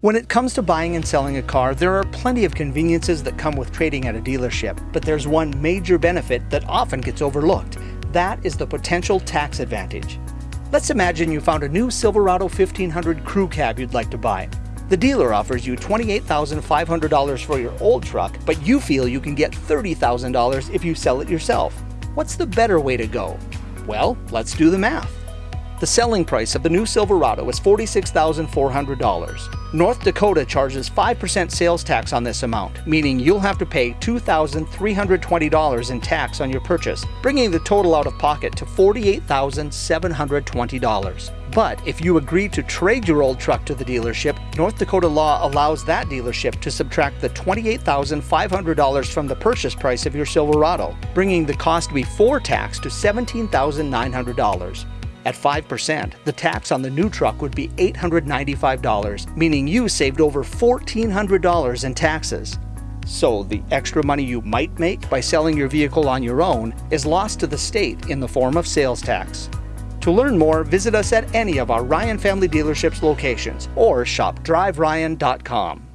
When it comes to buying and selling a car, there are plenty of conveniences that come with trading at a dealership, but there's one major benefit that often gets overlooked. That is the potential tax advantage. Let's imagine you found a new Silverado 1500 crew cab you'd like to buy. The dealer offers you $28,500 for your old truck, but you feel you can get $30,000 if you sell it yourself. What's the better way to go? Well, let's do the math. The selling price of the new Silverado is $46,400. North Dakota charges 5% sales tax on this amount, meaning you'll have to pay $2,320 in tax on your purchase, bringing the total out of pocket to $48,720. But if you agree to trade your old truck to the dealership, North Dakota law allows that dealership to subtract the $28,500 from the purchase price of your Silverado, bringing the cost before tax to $17,900. At 5%, the tax on the new truck would be $895, meaning you saved over $1,400 in taxes. So the extra money you might make by selling your vehicle on your own is lost to the state in the form of sales tax. To learn more, visit us at any of our Ryan Family Dealerships locations or shop driveryan.com.